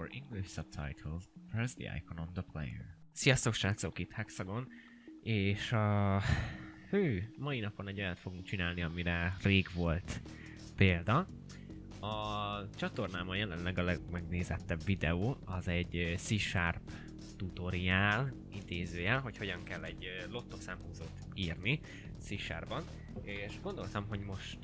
For English subtitles, press the icon on the player. Sziasztok srácok, itt Hexagon, és a... Hű, mai napon egy olyat fogunk csinálni, amire rég volt példa. A csatornámon jelenleg a legmegnézettebb videó az egy C-Sharp tutoriál, idézőjel, hogy hogyan kell egy lottószámhúzót írni C-Sharpban, és gondoltam, hogy most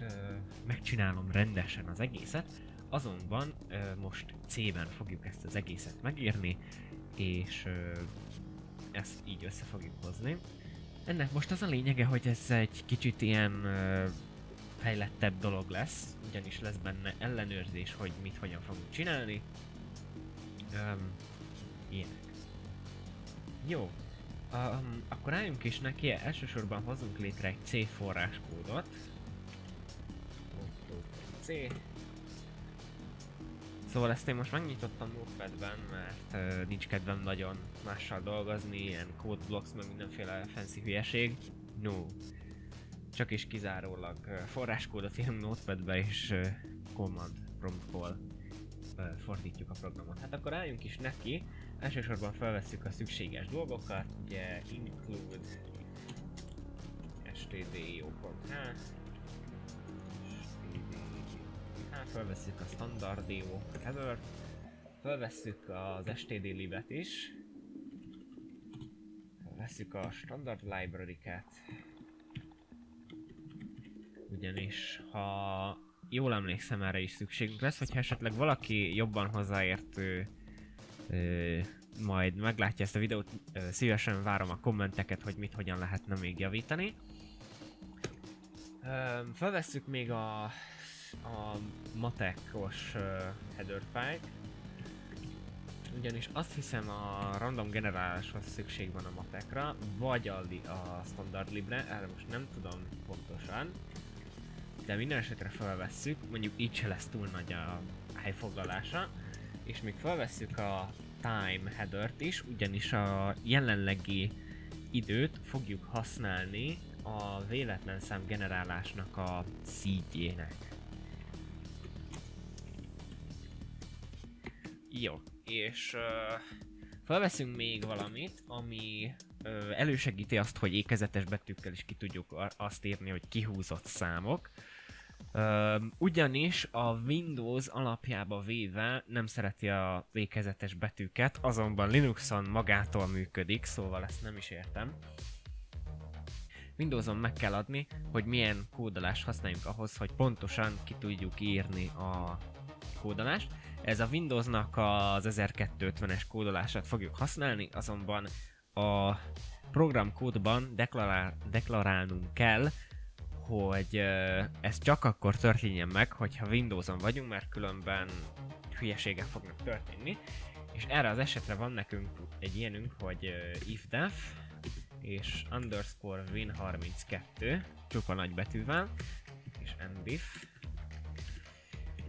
megcsinálom rendesen az egészet, azonban most C-ben fogjuk ezt az egészet megírni, és ezt így össze fogjuk hozni. Ennek most az a lényege, hogy ez egy kicsit ilyen fejlettebb dolog lesz, ugyanis lesz benne ellenőrzés, hogy mit hogyan fogunk csinálni. Um, ilyenek. Jó. Um, akkor álljunk is neki, elsősorban hozunk létre egy C forráskódot. C. Szóval ezt én most megnyitottam Notepadben, mert uh, nincs kedvem nagyon mással dolgozni, ilyen codeblocks, meg mindenféle fancy hülyeség. No. Csak is kizárólag uh, forráskódot írunk Notepadbe, és uh, command promptból uh, fordítjuk a programot. Hát akkor álljunk is neki. Elsősorban felvesszük a szükséges dolgokat, ugye include stdio.h Felvesszük a standard DO header, felvesszük az std libet is, felvesszük a standard library-ket, ugyanis ha jól emlékszem erre is szükségünk lesz, hogyha esetleg valaki jobban hozzáértő ö, majd meglátja ezt a videót, ö, szívesen várom a kommenteket, hogy mit hogyan lehetne még javítani. Ö, felvesszük még a, a matekos ö, header file ugyanis azt hiszem a random generáláshoz szükség van a matekra, vagy a, a standard libre, erre most nem tudom pontosan, de minden esetre felvesszük, mondjuk így se lesz túl nagy a helyfoglalása, és még felvesszük a time headert is, ugyanis a jelenlegi időt fogjuk használni a véletlen szám generálásnak a szígyének. Jó, és uh, felveszünk még valamit, ami uh, elősegíti azt, hogy ékezetes betűkkel is ki tudjuk azt írni, hogy kihúzott számok. Uh, ugyanis a Windows alapjába véve nem szereti a ékezetes betűket, azonban Linuxon magától működik, szóval ezt nem is értem. Windowson meg kell adni, hogy milyen kódolást használjunk ahhoz, hogy pontosan ki tudjuk írni a kódolást. Ez a Windowsnak az 1250-es kódolását fogjuk használni, azonban a programkódban deklarál, deklarálnunk kell, hogy ez csak akkor történjen meg, hogyha Windowson vagyunk, mert különben hülyeségek fognak történni. És erre az esetre van nekünk egy ilyenünk, hogy ifdef és underscore win32 csupa nagy betűvel és ndif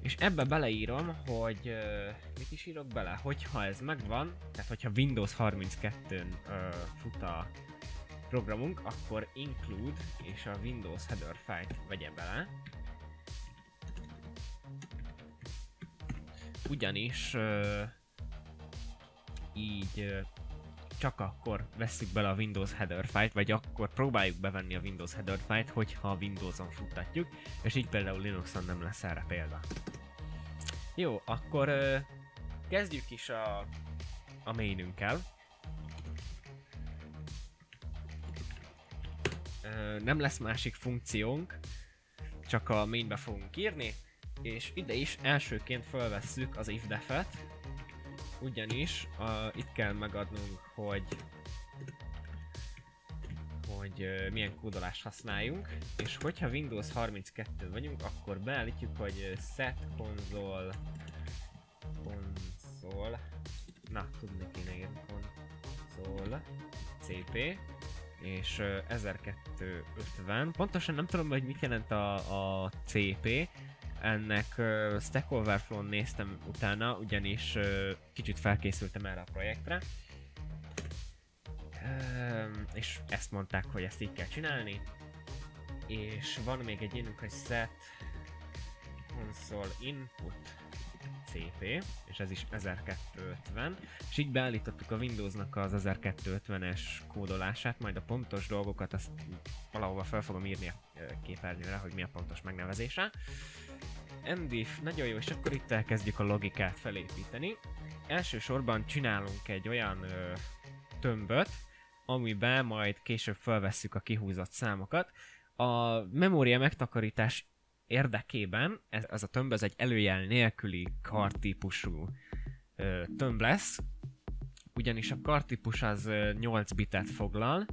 és ebbe beleírom, hogy uh, mit is írok bele, hogyha ez megvan, tehát hogyha Windows 32-n uh, fut a programunk, akkor include és a Windows header file-t vegye bele. Ugyanis uh, így uh, csak akkor vesszük bele a Windows header file-t, vagy akkor próbáljuk bevenni a Windows header file-t, hogyha Windows-on futtatjuk, és így például Linuxon nem lesz erre példa. Jó, akkor uh, kezdjük is a, a mainünkkel. Ö, nem lesz másik funkciónk, csak a mainbe fogunk írni, és ide is elsőként felvesszük az ifdef-et, ugyanis uh, itt kell megadnunk, hogy hogy uh, milyen kódolást használjunk, és hogyha Windows 32 vagyunk, akkor beállítjuk, hogy uh, set console console na, tudni kéne írni console cp és uh, 1250. Pontosan nem tudom, hogy mit jelent a, a CP, ennek uh, Stack Overflow-n néztem utána, ugyanis uh, kicsit felkészültem erre a projektre. Um, és ezt mondták, hogy ezt így kell csinálni. És van még egy ilyenünk, hogy set console input CP, és ez is 1250, és így beállítottuk a Windowsnak az 1250-es kódolását, majd a pontos dolgokat azt valahova fel fogom írni a képernyőre, hogy mi a pontos megnevezése. MDIF, nagyon jó, és akkor itt elkezdjük a logikát felépíteni. Elsősorban csinálunk egy olyan ö, tömböt, amiben majd később felvesszük a kihúzott számokat. A memória megtakarítás érdekében ez, ez a tömb ez egy előjel nélküli kartípusú tömb lesz, ugyanis a kartípus az ö, 8 bitet foglal,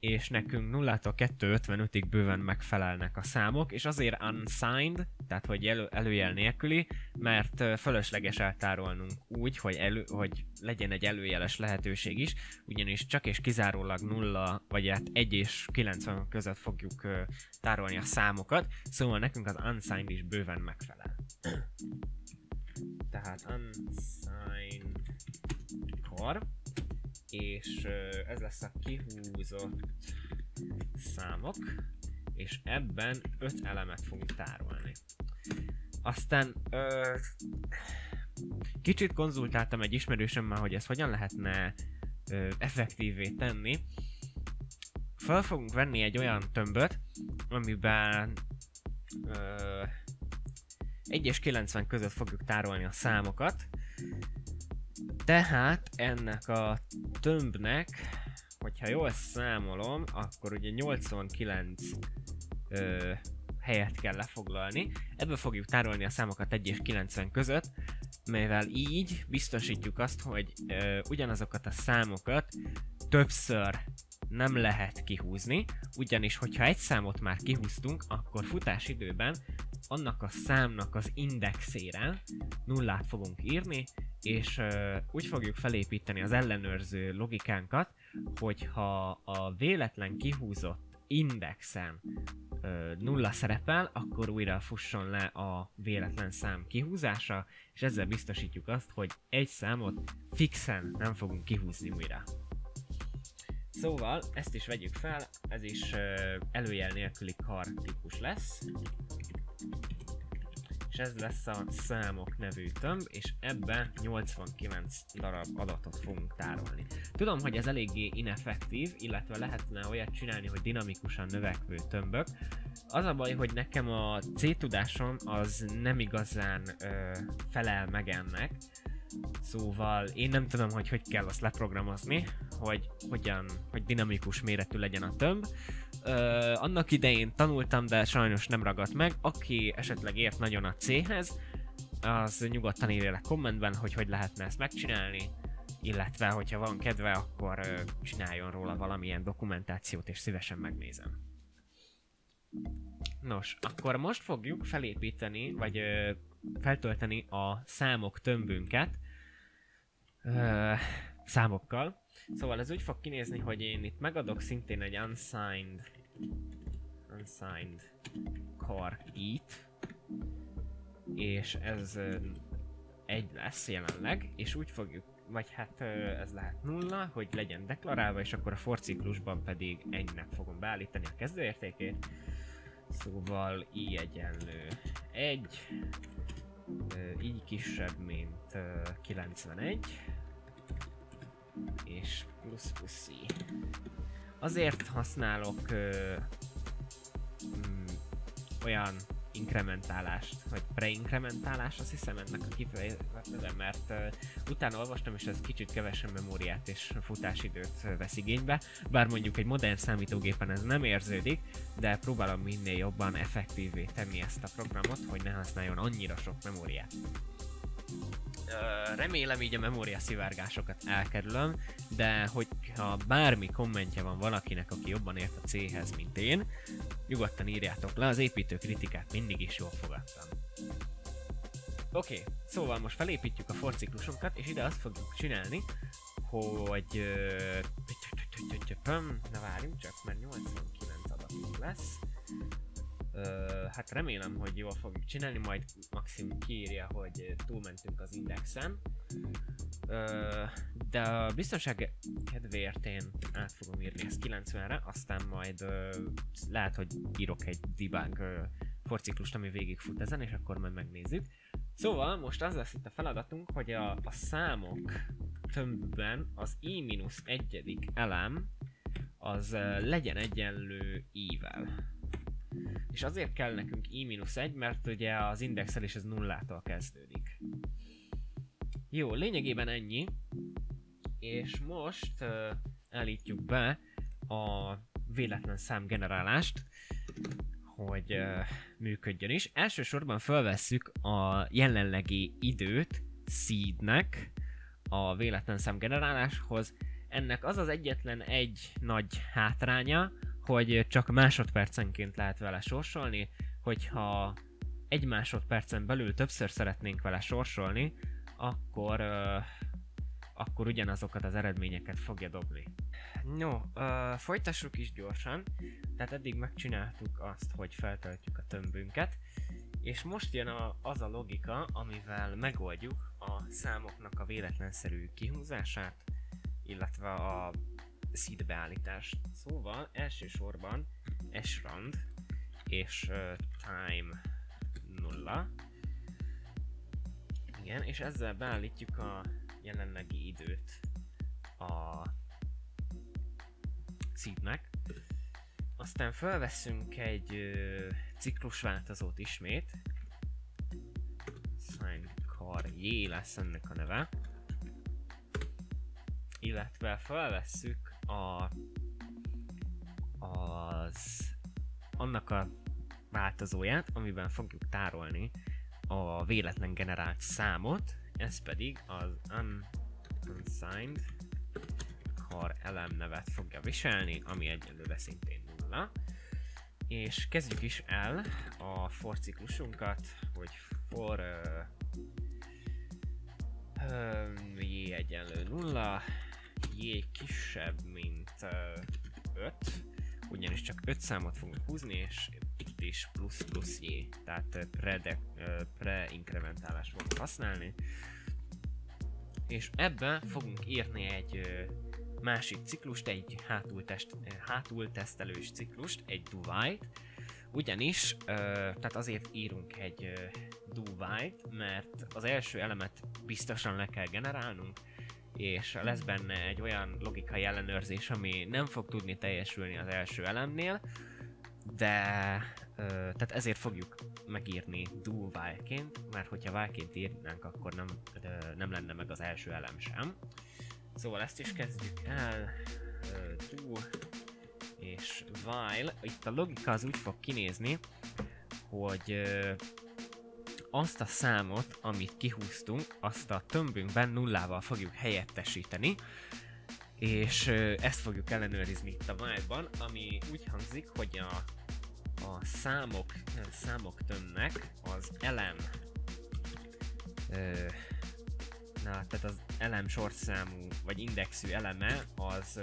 és nekünk 0-tól 255-ig bőven megfelelnek a számok, és azért unsigned, tehát hogy elő, előjel nélküli, mert fölösleges eltárolnunk úgy, hogy, elő, hogy legyen egy előjeles lehetőség is, ugyanis csak és kizárólag 0, vagy hát 1 és 90 között fogjuk tárolni a számokat, szóval nekünk az unsigned is bőven megfelel. Tehát unsigned kor, és ez lesz a kihúzott számok, és ebben 5 elemet fogunk tárolni. Aztán ö, kicsit konzultáltam egy ismerősömmel, hogy ezt hogyan lehetne ö, effektívvé tenni. Fel fogunk venni egy olyan tömböt, amiben ö, 1 és 90 között fogjuk tárolni a számokat, tehát ennek a tömbnek, hogyha jól számolom, akkor ugye 89 ö, helyet kell lefoglalni. Ebből fogjuk tárolni a számokat 1 és 90 között, mivel így biztosítjuk azt, hogy ö, ugyanazokat a számokat többször nem lehet kihúzni, ugyanis hogyha egy számot már kihúztunk, akkor futásidőben annak a számnak az indexére nullát fogunk írni, és uh, úgy fogjuk felépíteni az ellenőrző logikánkat, hogyha a véletlen kihúzott indexen uh, nulla szerepel, akkor újra fusson le a véletlen szám kihúzása, és ezzel biztosítjuk azt, hogy egy számot fixen nem fogunk kihúzni újra. Szóval ezt is vegyük fel, ez is előjel nélküli kar típus lesz és ez lesz a számok nevű tömb, és ebbe 89 darab adatot fogunk tárolni. Tudom, hogy ez eléggé ineffektív, illetve lehetne olyat csinálni, hogy dinamikusan növekvő tömbök. Az a baj, hogy nekem a C tudásom az nem igazán ö, felel meg ennek, Szóval én nem tudom, hogy hogy kell azt leprogramozni, hogy hogyan, hogy dinamikus méretű legyen a tömb. Ö, annak idején tanultam, de sajnos nem ragadt meg. Aki esetleg ért nagyon a C-hez, az nyugodtan írja le kommentben, hogy hogy lehetne ezt megcsinálni, illetve hogyha van kedve, akkor ö, csináljon róla valamilyen dokumentációt, és szívesen megnézem. Nos, akkor most fogjuk felépíteni, vagy ö, feltölteni a számok tömbünket ö, számokkal. Szóval ez úgy fog kinézni, hogy én itt megadok szintén egy unsigned unsigned car eat és ez egy lesz jelenleg, és úgy fogjuk, vagy hát ez lehet nulla, hogy legyen deklarálva, és akkor a for ciklusban pedig egynek fogom beállítani a kezdőértékét. Szóval i egyenlő 1, így kisebb, mint 91, és plusz plusz i. Azért használok ö, mm, olyan inkrementálást, vagy preinkrementálást, azt hiszem ennek a kifejezete, mert uh, utána olvastam, és ez kicsit kevesen memóriát és futásidőt vesz igénybe, bár mondjuk egy modern számítógépen ez nem érződik, de próbálom minél jobban effektívvé tenni ezt a programot, hogy ne használjon annyira sok memóriát remélem így a memória szivárgásokat elkerülöm, de hogyha bármi kommentje van valakinek, aki jobban ért a C-hez, mint én, nyugodtan írjátok le, az építő kritikát mindig is jól fogadtam. Oké, okay, szóval most felépítjük a forciklusunkat, és ide azt fogjuk csinálni, hogy... Na várjunk csak, mert 89 adatunk lesz. Hát remélem, hogy jól fogjuk csinálni, majd maximum kiírja, hogy túlmentünk az indexen. De a biztonság kedvéért én át fogom írni ezt 90-re, aztán majd lehet, hogy írok egy debug forciklust, ami végigfut ezen, és akkor majd megnézzük. Szóval most az lesz itt a feladatunk, hogy a, a számok tömbben az i-1. elem az legyen egyenlő i-vel. És azért kell nekünk i-1, mert ugye az indexelés ez nullától kezdődik. Jó, lényegében ennyi. És most uh, állítjuk be a véletlen számgenerálást, hogy uh, működjön is. Elsősorban felvesszük a jelenlegi időt seednek a véletlen számgeneráláshoz. Ennek az az egyetlen egy nagy hátránya, hogy csak másodpercenként lehet vele sorsolni, hogyha egy másodpercen belül többször szeretnénk vele sorsolni, akkor, uh, akkor ugyanazokat az eredményeket fogja dobni. No, uh, folytassuk is gyorsan. Tehát eddig megcsináltuk azt, hogy feltöltjük a tömbünket, és most jön a, az a logika, amivel megoldjuk a számoknak a véletlenszerű kihúzását, illetve a seed beállítást. Szóval elsősorban srand és uh, time 0. Igen, és ezzel beállítjuk a jelenlegi időt a seednek. Aztán felveszünk egy uh, ciklusváltozót ismét. Sign car J lesz ennek a neve. Illetve felvesszük a az annak a változóját, amiben fogjuk tárolni a véletlen generált számot, ez pedig az un unsigned car elem nevet fogja viselni, ami egyelőre szintén nulla. És kezdjük is el a for ciklusunkat, hogy for uh, j egyenlő nulla, j kisebb, mint uh, 5, ugyanis csak 5 számot fogunk húzni, és itt is plusz plusz j, tehát pre-inkrementálást pre fogunk használni. És ebben fogunk írni egy másik ciklust, egy hátultest, hátultesztelős ciklust, egy while ugyanis, tehát azért írunk egy do mert az első elemet biztosan le kell generálnunk, és lesz benne egy olyan logikai ellenőrzés, ami nem fog tudni teljesülni az első elemnél, de tehát ezért fogjuk megírni do while-ként, mert hogyha while-ként írnánk, akkor nem, nem lenne meg az első elem sem. Szóval ezt is kezdjük el. Uh, do és while. Itt a logika az úgy fog kinézni, hogy azt a számot, amit kihúztunk, azt a tömbünkben nullával fogjuk helyettesíteni, és ezt fogjuk ellenőrizni itt a while-ban, ami úgy hangzik, hogy a, a számok, számok tömbnek az elem na, tehát az elem sorszámú, vagy indexű eleme az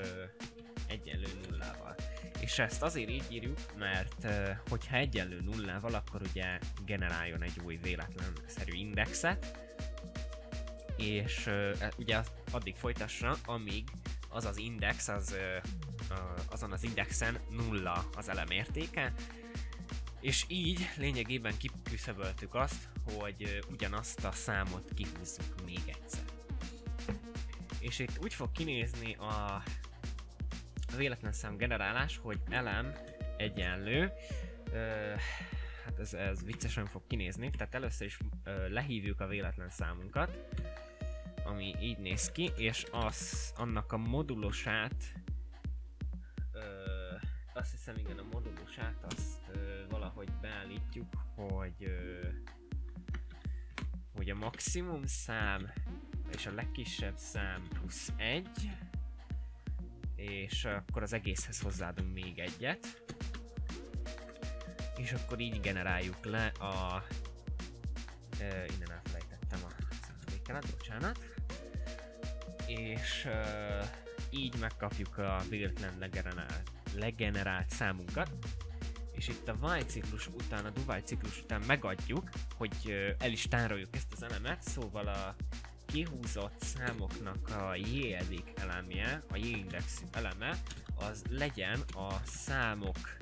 egyenlő nullával. És ezt azért így írjuk, mert hogyha egyenlő nullával, akkor ugye generáljon egy új véletlenszerű indexet, és e, ugye addig folytassa, amíg az az index, az, azon az indexen nulla az elemértéke, és így lényegében kiküszöböltük azt, hogy ugyanazt a számot kihúzzuk még egyszer. És itt úgy fog kinézni a véletlen szám generálás, hogy elem egyenlő, ö, hát ez, ez viccesen fog kinézni, tehát először is ö, lehívjuk a véletlen számunkat, ami így néz ki, és az, annak a modulosát, ö, azt hiszem igen a modulusát, azt ö, valahogy beállítjuk, hogy ö, hogy a maximum szám és a legkisebb szám plusz egy, és akkor az egészhez hozzáadunk még egyet, és akkor így generáljuk le a... E, innen elfelejtettem a százalékelet, bocsánat. És e, így megkapjuk a véletlen legenerált, legenerált számunkat, és itt a while ciklus után, a while ciklus után megadjuk, hogy el is tároljuk ezt az elemet, szóval a kihúzott számoknak a j elemje, a j-indexű eleme, az legyen a számok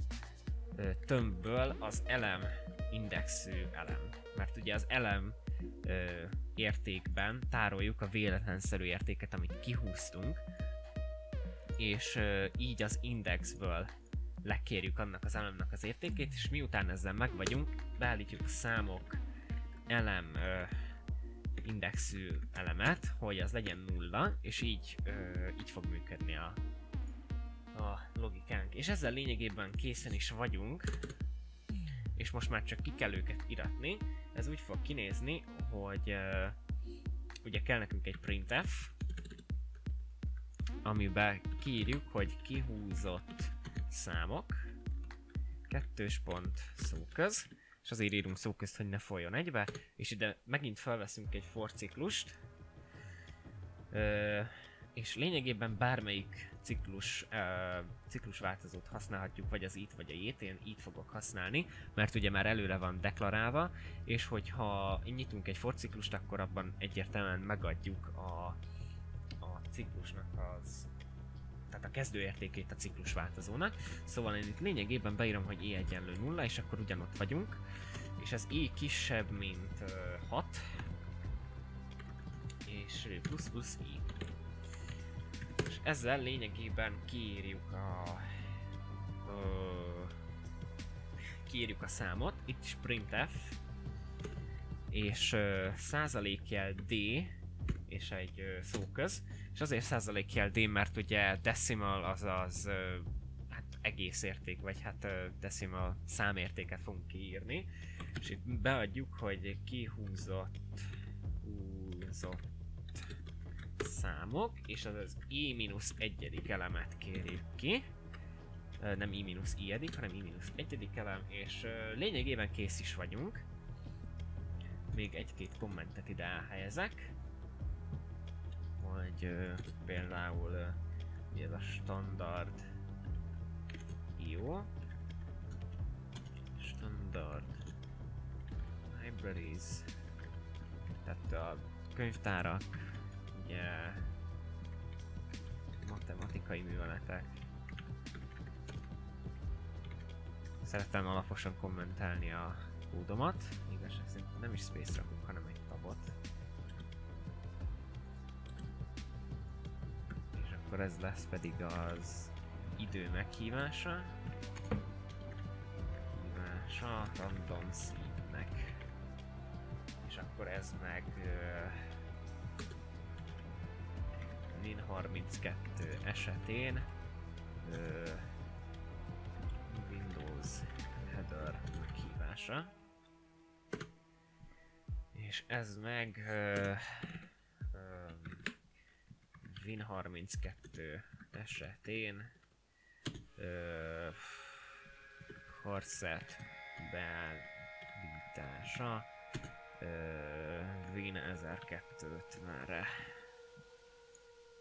tömbből az elem indexű elem. Mert ugye az elem ö, értékben tároljuk a véletlenszerű értéket, amit kihúztunk, és ö, így az indexből lekérjük annak az elemnek az értékét, és miután ezzel meg vagyunk, beállítjuk számok elem ö, indexű elemet, hogy az legyen nulla, és így, ö, így fog működni a, a logikánk. És ezzel lényegében készen is vagyunk, és most már csak ki kell őket iratni. Ez úgy fog kinézni, hogy ö, ugye kell nekünk egy printf, amiben kiírjuk, hogy kihúzott számok, kettős pont szóköz, és azért írunk szóközt, hogy ne folyjon egybe, és ide megint felveszünk egy for ciklust, ö, és lényegében bármelyik ciklus, ciklus változót használhatjuk, vagy az itt, vagy a jét, én itt fogok használni, mert ugye már előre van deklarálva, és hogyha nyitunk egy for ciklust, akkor abban egyértelműen megadjuk a, a ciklusnak az tehát a kezdőértékét a ciklus változónak. Szóval én itt lényegében beírom, hogy i egyenlő 0, és akkor ugyanott vagyunk. És ez i kisebb, mint uh, 6. És plusz plusz i. És ezzel lényegében kiírjuk a... Uh, kiírjuk a számot, itt is printf, és uh, százalékjel d, és egy szóköz, és azért százalékjel D, mert ugye decimal az az hát egész érték, vagy hát decimal számértéket fogunk kiírni, és itt beadjuk, hogy kihúzott húzott számok, és az az i mínusz egyedik elemet kérjük ki. Nem i mínusz i edik, hanem i mínusz egyedik elem, és lényegében kész is vagyunk. Még egy-két kommentet ide elhelyezek hogy uh, például uh, ez a standard? Jó. Standard. Libraries. Tehát a könyvtárak ugye matematikai műveletek. Szeretem alaposan kommentálni a kódomat. Igazság szerint nem is space rakunk hanem egy tabot ez lesz pedig az idő meghívása. Hívása random seednek. És akkor ez meg uh, Min 32 esetén uh, Windows header meghívása. És ez meg uh, Win32 esetén ö, Corset beállítása Win 1250-re.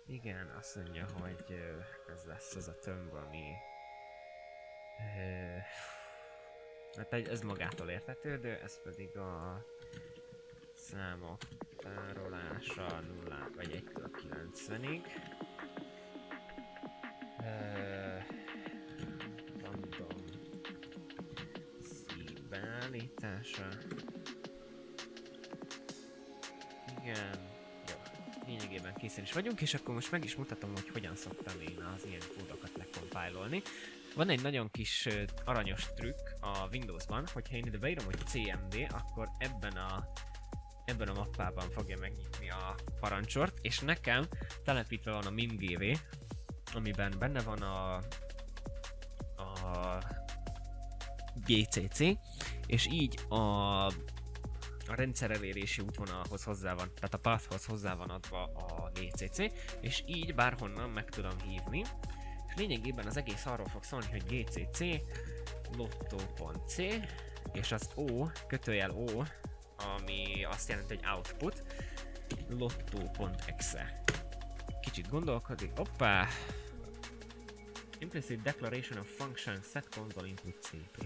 Igen, azt mondja, hogy ö, ez lesz az a tömb, ami ö, hát ez magától értetődő, ez pedig a számok tárolása 0 vagy 1-től 90-ig. Uh, random szív. Igen. Jó. Lényegében készen is vagyunk, és akkor most meg is mutatom, hogy hogyan szoktam én az ilyen kódokat lekompilolni. Van egy nagyon kis aranyos trükk a Windowsban, hogyha én ide beírom, hogy CMD, akkor ebben a ebben a mappában fogja megnyitni a parancsort, és nekem telepítve van a MinGV, amiben benne van a, a GCC, és így a, a rendszer elérési útvonalhoz hozzá van, tehát a pathhoz hozzá van adva a GCC, és így bárhonnan meg tudom hívni, és lényegében az egész arról fog szólni, hogy GCC lotto.c és az O, kötőjel O ami azt jelenti, hogy output, lotto.exe. Kicsit gondolkodik, hoppá! Implicit declaration of function set console input cp.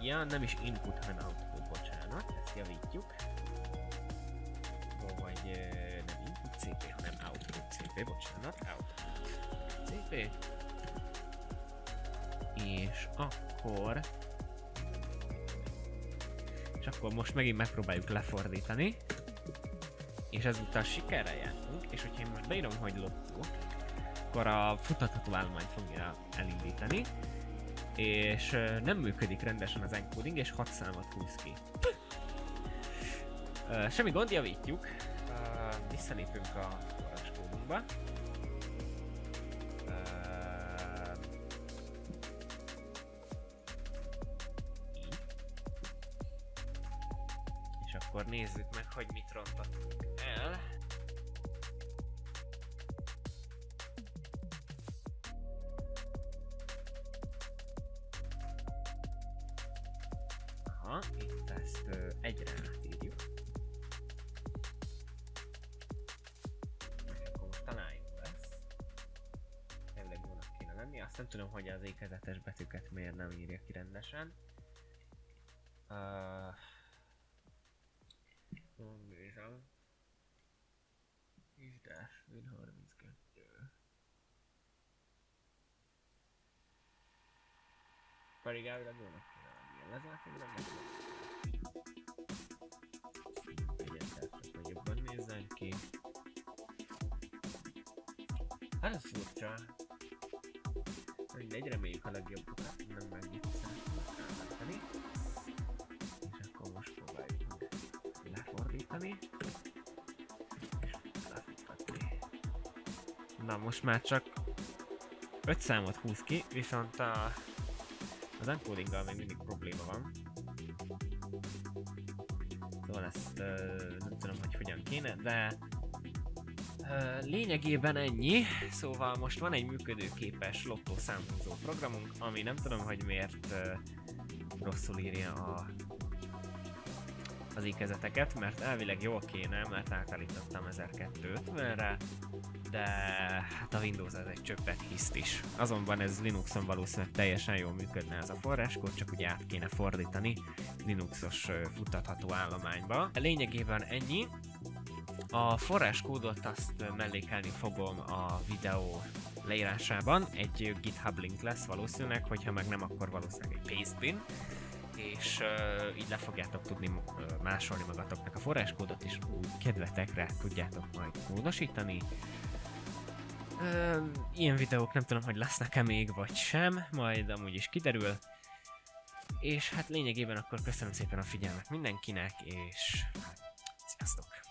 Ja, nem is input, hanem output, bocsánat, ezt javítjuk. Vagy nem input cp, hanem output cp, bocsánat, output cp. És akkor És akkor most megint megpróbáljuk lefordítani. És ezúttal sikerrel jártunk, és hogyha én most beírom, hogy lottó, akkor a futatható állományt fogja elindítani, és nem működik rendesen az encoding, és 6 számot húz ki. Semmi gond, javítjuk. Visszalépünk a forráskódunkba. Akkor nézzük meg, hogy mit rontottunk nézem. Isdás, Win 32. Pedig elvileg jónak kéne lennie. Lezelkedre meg Egyetek, hogy jobban nézzen ki. Hát ez furcsa. Mindegy, reméljük a legjobbakat, nem meg mit szeretnénk elmenteni. Lefuttatni. Na most már csak 5 számot húz ki, viszont a, az encodinggal még mindig probléma van. Szóval ezt uh, nem tudom, hogy hogyan kéne, de uh, lényegében ennyi. Szóval most van egy működőképes lottó számhúzó programunk, ami nem tudom, hogy miért uh, rosszul írja a az ékezeteket, mert elvileg jól kéne, mert átállítottam 1250-re, de hát a Windows ez egy csöppet hiszt is. Azonban ez Linuxon valószínűleg teljesen jól működne ez a forráskód, csak ugye át kéne fordítani Linuxos futtatható állományba. Lényegében ennyi. A forráskódot azt mellékelni fogom a videó leírásában. Egy GitHub link lesz valószínűleg, hogyha meg nem, akkor valószínűleg egy pastebin és uh, így le fogjátok tudni uh, másolni magatoknak a forráskódot, és úgy kedvetekre tudjátok majd módosítani. Uh, ilyen videók nem tudom, hogy lesznek-e még, vagy sem, majd amúgy is kiderül. És hát lényegében akkor köszönöm szépen a figyelmet mindenkinek, és hát sziasztok!